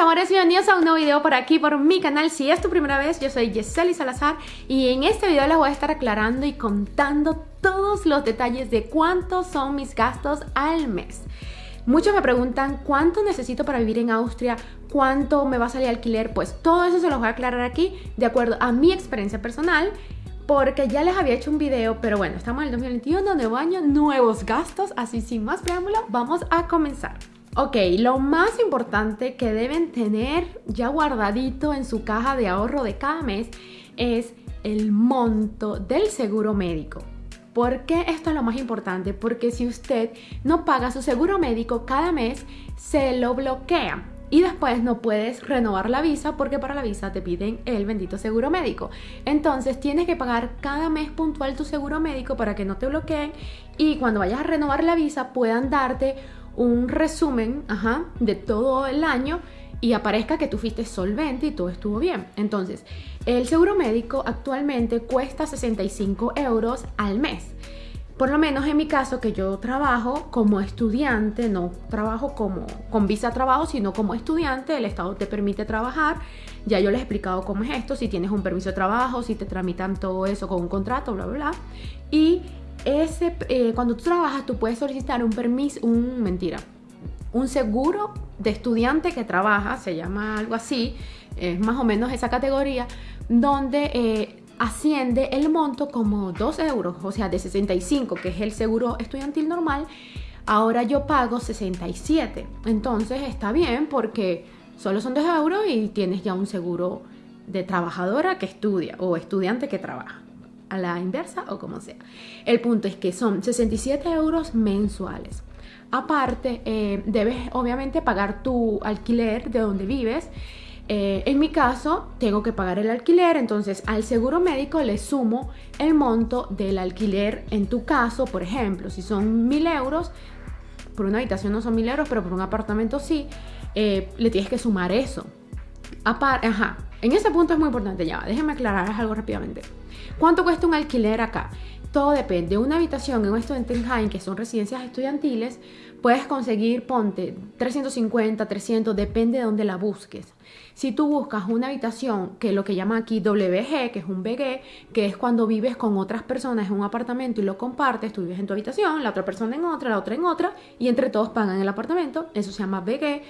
amores, bienvenidos a un nuevo video por aquí, por mi canal. Si es tu primera vez, yo soy Yeseli Salazar Y en este video les voy a estar aclarando y contando todos los detalles de cuántos son mis gastos al mes. Muchos me preguntan cuánto necesito para vivir en Austria, cuánto me va a salir alquiler Pues todo eso se los voy a aclarar aquí de acuerdo a mi experiencia personal porque ya les había hecho un video, pero bueno, estamos en el 2021, nuevo año, nuevos gastos, así sin más preámbulo, vamos a comenzar. Ok, lo más importante que deben tener ya guardadito en su caja de ahorro de cada mes es el monto del seguro médico. ¿Por qué esto es lo más importante? Porque si usted no paga su seguro médico cada mes, se lo bloquea y después no puedes renovar la visa porque para la visa te piden el bendito seguro médico. Entonces tienes que pagar cada mes puntual tu seguro médico para que no te bloqueen y cuando vayas a renovar la visa puedan darte un resumen de todo el año y aparezca que tú fuiste solvente y todo estuvo bien. Entonces, el seguro médico actualmente cuesta 65 euros al mes. Por lo menos en mi caso, que yo trabajo como estudiante, no trabajo como con visa trabajo, sino como estudiante, el Estado te permite trabajar. Ya yo les he explicado cómo es esto, si tienes un permiso de trabajo, si te tramitan todo eso con un contrato, bla, bla, bla. Y eh, cuando tú trabajas, tú puedes solicitar un permiso, un mentira, un seguro de estudiante que trabaja, se llama algo así, es más o menos esa categoría, donde eh, asciende el monto como 2 euros, o sea, de 65, que es el seguro estudiantil normal, ahora yo pago 67. Entonces está bien porque solo son 2 euros y tienes ya un seguro de trabajadora que estudia o estudiante que trabaja a la inversa o como sea. El punto es que son 67 euros mensuales. Aparte, eh, debes obviamente pagar tu alquiler de donde vives. Eh, en mi caso, tengo que pagar el alquiler, entonces al seguro médico le sumo el monto del alquiler. En tu caso, por ejemplo, si son mil euros, por una habitación no son mil euros, pero por un apartamento sí, eh, le tienes que sumar eso. Aparte, ajá, en ese punto es muy importante, ya, déjenme aclarar algo rápidamente. ¿Cuánto cuesta un alquiler acá? Todo depende. Una habitación en un Studentenheim, que son residencias estudiantiles, puedes conseguir, ponte, 350, 300, depende de dónde la busques. Si tú buscas una habitación que lo que llama aquí WG, que es un BG, que es cuando vives con otras personas en un apartamento y lo compartes, tú vives en tu habitación, la otra persona en otra, la otra en otra, y entre todos pagan el apartamento, eso se llama BG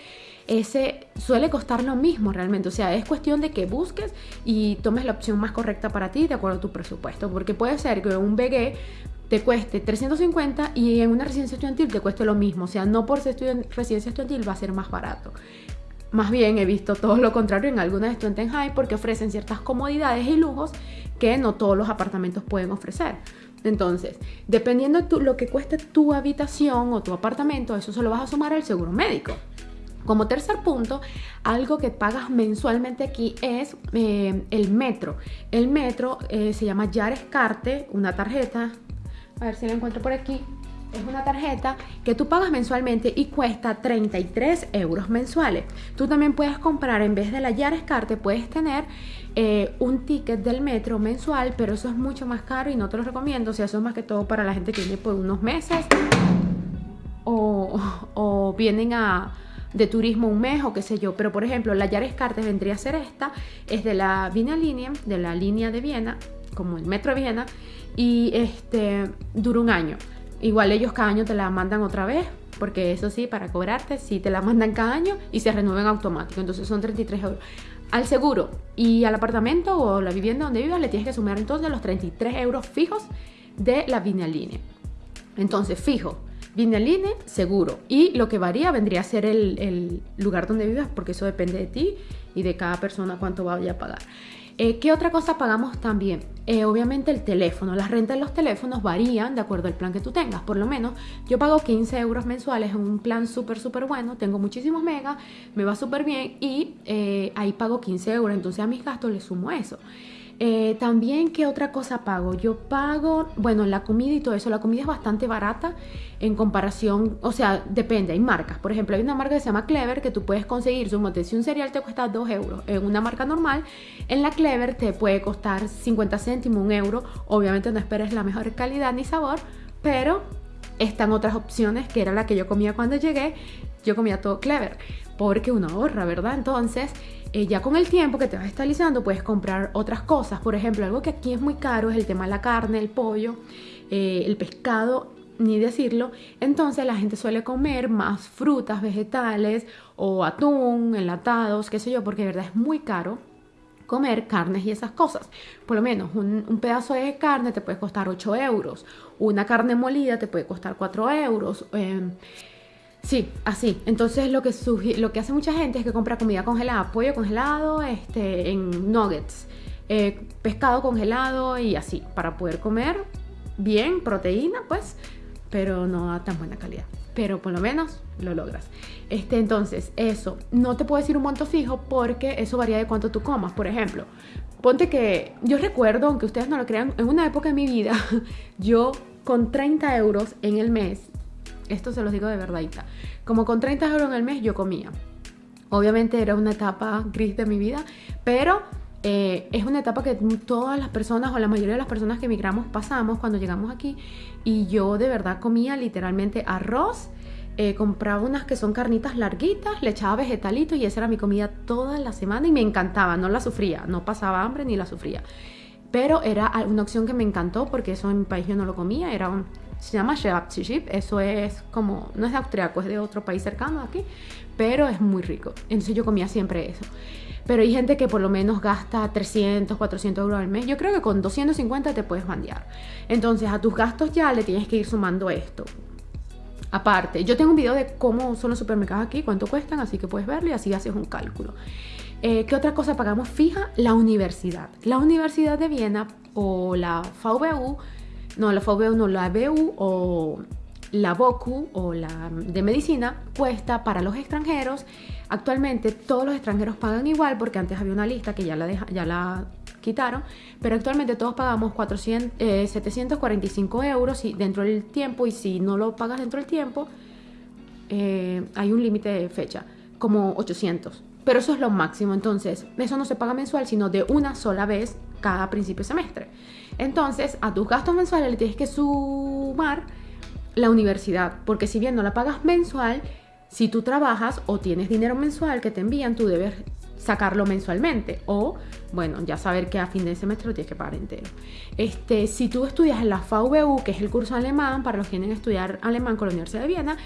ese suele costar lo mismo realmente. O sea, es cuestión de que busques y tomes la opción más correcta para ti de acuerdo a tu presupuesto. Porque puede ser que un BG te cueste 350 y en una residencia estudiantil te cueste lo mismo. O sea, no por ser residencia estudiantil va a ser más barato. Más bien he visto todo lo contrario en algunas Studentenheim porque ofrecen ciertas comodidades y lujos que no todos los apartamentos pueden ofrecer. Entonces, dependiendo de lo que cueste tu habitación o tu apartamento, eso se lo vas a sumar al seguro médico. Como tercer punto, algo que pagas mensualmente aquí es eh, el metro. El metro eh, se llama Yarescarte, una tarjeta. A ver si la encuentro por aquí. Es una tarjeta que tú pagas mensualmente y cuesta 33 euros mensuales. Tú también puedes comprar, en vez de la Yarescarte, puedes tener eh, un ticket del metro mensual, pero eso es mucho más caro y no te lo recomiendo. O sea, eso es más que todo para la gente que viene por unos meses o vienen a de turismo un mes o qué sé yo. Pero por ejemplo, la Yares Cartes vendría a ser esta, es de la Viena Línea, de la línea de Viena, como el metro de Viena, y este dura un año. Igual ellos cada año te la mandan otra vez, porque eso sí, para cobrarte, sí te la mandan cada año y se renuevan automático. Entonces son 33 euros. Al seguro y al apartamento o la vivienda donde vivas le tienes que sumar entonces los 33 euros fijos de la Línea. Entonces, fijo, Vineline, seguro. Y lo que varía vendría a ser el, lugar donde vivas, porque eso depende de ti y de cada persona cuánto vaya a pagar. Eh, ¿Qué otra cosa pagamos también? Eh, obviamente el teléfono. Las rentas de los teléfonos varían de acuerdo al plan que tú tengas. Por lo menos yo pago 15 euros mensuales en un plan súper, súper bueno. Tengo muchísimos megas, me va súper bien y eh, ahí pago 15 euros. Entonces a mis gastos le sumo eso. Eh, también, ¿qué otra cosa pago? Yo pago, bueno, la comida y todo eso. La comida es bastante barata en comparación, o sea, depende, hay marcas. Por ejemplo, hay una marca que se llama Clever que tú puedes conseguir, si un cereal te cuesta 2 euros en una marca normal, en la Clever te puede costar 50 céntimos, un euro. Obviamente no esperes la mejor calidad ni sabor, pero están otras opciones, que era la que yo comía cuando llegué, yo comía todo clever, porque uno ahorra, ¿verdad? Entonces, eh, ya con el tiempo que te vas estabilizando, puedes comprar otras cosas. Por ejemplo, algo que aquí es muy caro es el tema de la carne, el pollo, eh, el pescado, ni decirlo. Entonces la gente suele comer más frutas, vegetales o atún, enlatados, qué sé yo, porque de verdad es muy caro comer carnes y esas cosas. Por lo menos un, pedazo de carne te puede costar 8 euros, una carne molida te puede costar 4 euros. Em, sí, así. Entonces lo que, lo que hace mucha gente es que compra comida congelada, pollo congelado este, en nuggets, eh, pescado congelado y así, para poder comer bien, proteína, pues, pero no a tan buena calidad pero por lo menos lo logras. Este, entonces, eso, no te puedo decir un monto fijo porque eso varía de cuánto tú comas. Por ejemplo, ponte que yo recuerdo, aunque ustedes no lo crean, en una época de mi vida, yo con 30 euros en el mes, esto se los digo de verdad, como con 30 euros el mes yo comía. Obviamente era una etapa gris de mi vida, pero eh, es una etapa que todas las personas o la mayoría de las personas que emigramos pasamos cuando llegamos aquí y yo de verdad comía literalmente arroz, eh, compraba unas que son carnitas larguitas, le echaba vegetalitos y esa era mi comida toda la semana y me encantaba, no la sufría, no pasaba hambre ni la sufría. Pero era una opción que me encantó porque eso en mi país yo no lo comía, era un, se llama Schwabzischipp, eso es como, no es de austriaco, es de otro país cercano aquí, pero es muy rico. Entonces yo comía siempre eso. Pero hay gente que por lo menos gasta 300, 400 euros al mes. Yo creo que con 250 te puedes bandear. Entonces a tus gastos ya le tienes que ir sumando esto. Aparte, yo tengo un video de cómo son los supermercados aquí, cuánto cuestan, así que puedes verlo y así haces un cálculo. Eh, ¿Qué otra cosa pagamos fija? La universidad. La Universidad de Viena o la VWU, no, la VWU no, la BU o la BOKU o la de medicina cuesta para los extranjeros. Actualmente todos los extranjeros pagan igual porque antes había una lista que ya la, ya la quitaron, pero actualmente todos pagamos 400, 745 eh, euros dentro del tiempo y si no lo pagas dentro del tiempo eh, hay un límite de fecha, como 800. Pero eso es lo máximo, entonces eso no se paga mensual, sino de una sola vez cada principio de semestre. Entonces a tus gastos mensuales le tienes que sumar la universidad, porque si bien no la pagas mensual, si tú trabajas o tienes dinero mensual que te envían, tú debes sacarlo mensualmente o, bueno, ya saber que a fin de semestre lo tienes que pagar entero. Este, si tú estudias en la VWU, que es el curso alemán, para los que quieren estudiar alemán con la Universidad de Viena,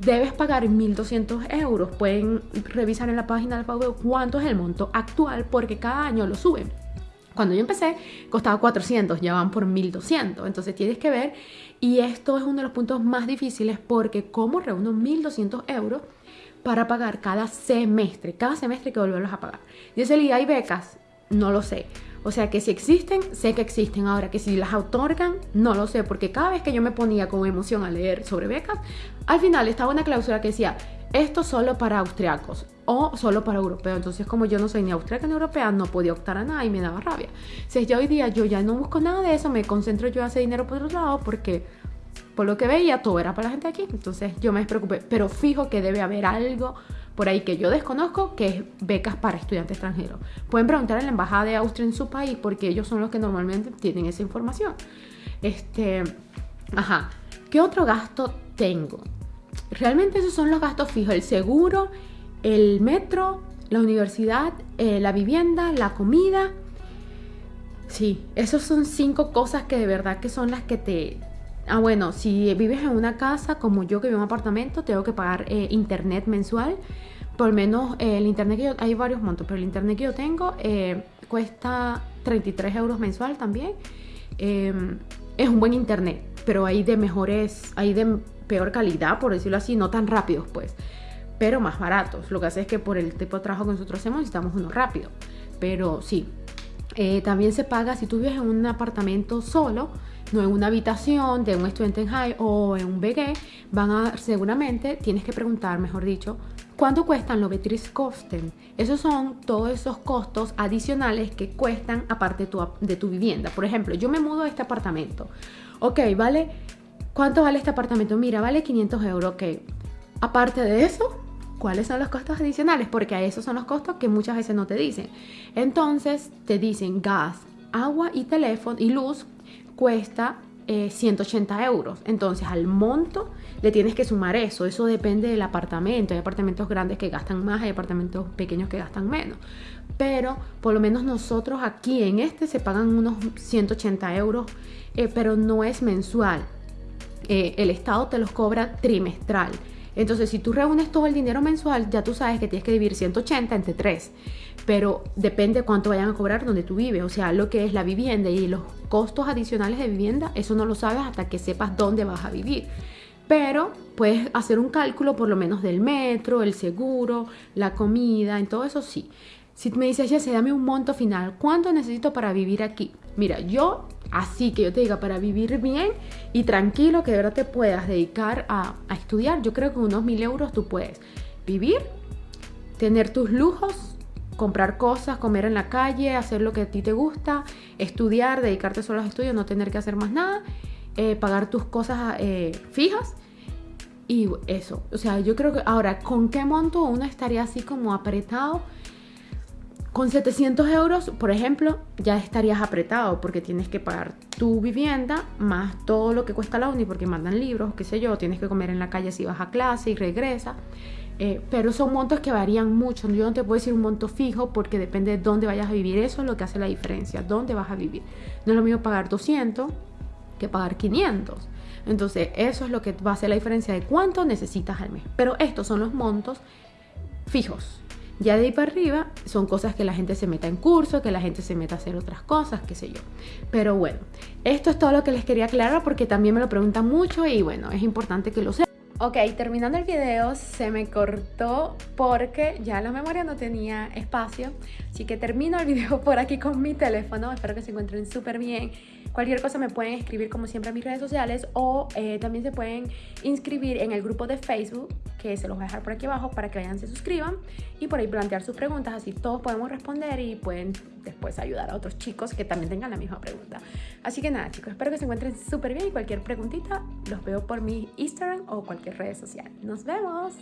debes pagar 1.200 euros. Pueden revisar en la página de la VWU cuánto es el monto actual porque cada año lo suben. Cuando yo empecé costaba 400, ya van por 1200. Entonces tienes que ver, y esto es uno de los puntos más difíciles porque cómo reúno 1200 euros para pagar cada semestre, cada semestre que volverlos a pagar. Dice el ¿hay becas? No lo sé. O sea que si existen, sé que existen. Ahora que si las otorgan, no lo sé, porque cada vez que yo me ponía con emoción a leer sobre becas, al final estaba una cláusula que decía, esto solo para austriacos o solo para europeos. Entonces, como yo no soy ni austriaca ni europea, no podía optar a nada y me daba rabia. Si ya hoy día yo ya no busco nada de eso, me concentro yo en hacer dinero por otro lado porque por lo que veía todo era para la gente aquí. Entonces yo me despreocupé, pero fijo que debe haber algo por ahí que yo desconozco que es becas para estudiantes extranjeros. Pueden preguntar en la embajada de Austria en su país porque ellos son los que normalmente tienen esa información. Este, ajá. ¿Qué otro gasto tengo? Realmente esos son los gastos fijos, el seguro, el metro, la universidad, eh, la vivienda, la comida. Sí, esos son cinco cosas que de verdad que son las que te... Ah, bueno, si vives en una casa como yo que vivo en un apartamento, tengo que pagar eh, internet mensual. Por menos eh, el internet que yo... Hay varios montos, pero el internet que yo tengo cuesta 33 euros mensual también. Em, es un buen internet, pero hay de mejores... Hay de peor calidad, por decirlo así, no tan rápidos pues, pero más baratos. Lo que hace es que por el tipo de trabajo que nosotros hacemos necesitamos uno rápido, pero sí. Eh, también se paga si tú vives en un apartamento solo, no en una habitación de un estudiante en high o en un BG, van a seguramente tienes que preguntar, mejor dicho, ¿cuánto cuestan los Betriebskosten? Esos son todos esos costos adicionales que cuestan aparte de tu, de tu vivienda. Por ejemplo, yo me mudo a este apartamento. Ok, vale ¿Cuánto vale este apartamento? Mira, vale 500 euros, ok. Aparte de eso, ¿cuáles son los costos adicionales? Porque a esos son los costos que muchas veces no te dicen. Entonces te dicen gas, agua y teléfono y luz cuesta 180 eh, euros. Entonces al monto le tienes que sumar eso. Eso depende del apartamento. Hay apartamentos grandes que gastan más, hay apartamentos pequeños que gastan menos. Pero por lo menos nosotros aquí en este se pagan unos 180 euros, eh, pero no es mensual. Eh, el Estado te los cobra trimestral. Entonces, si tú reúnes todo el dinero mensual, ya tú sabes que tienes que dividir 180 entre 3. Pero depende cuánto vayan a cobrar donde tú vives. O sea, lo que es la vivienda y los costos adicionales de vivienda, eso no lo sabes hasta que sepas dónde vas a vivir. Pero puedes hacer un cálculo por lo menos del metro, el seguro, la comida, en todo eso sí. Si me dices, ya se dame un monto final, ¿cuánto necesito para vivir aquí? Mira, yo así que yo te diga, para vivir bien y tranquilo, que de verdad te puedas dedicar a, estudiar, yo creo que unos mil euros tú puedes vivir, tener tus lujos, comprar cosas, comer en la calle, hacer lo que a ti te gusta, estudiar, dedicarte solo a los estudios, no tener que hacer más nada, eh, pagar tus cosas eh, fijas. Y eso, o sea, yo creo que ahora, ¿con qué monto uno estaría así como apretado? Con 700 euros, por ejemplo, ya estarías apretado porque tienes que pagar tu vivienda más todo lo que cuesta la uni porque mandan libros, qué sé yo, tienes que comer en la calle si vas a clase y regresa. Eh, pero son montos que varían mucho. Yo no te puedo decir un monto fijo porque depende de dónde vayas a vivir. Eso es lo que hace la diferencia, dónde vas a vivir. No es lo mismo pagar 200 que pagar 500. Entonces, eso es lo que va a hacer la diferencia de cuánto necesitas al mes. Pero estos son los montos fijos. Ya de ahí para arriba son cosas que la gente se meta en curso, que la gente se meta a hacer otras cosas, qué sé yo. Pero bueno, esto es todo lo que les quería aclarar porque también me lo preguntan mucho y bueno, es importante que lo sepan. Ok, terminando el video se me cortó porque ya la memoria no tenía espacio, así que termino el video por aquí con mi teléfono, espero que se encuentren súper bien Cualquier cosa me pueden escribir como siempre a mis redes sociales o eh, también se pueden inscribir en el grupo de Facebook que se los voy a dejar por aquí abajo para que vayan, se suscriban y por ahí plantear sus preguntas, así todos podemos responder y pueden después ayudar a otros chicos que también tengan la misma pregunta. Así que nada chicos, espero que se encuentren súper bien y cualquier preguntita los veo por mi Instagram o cualquier red social. Nos vemos.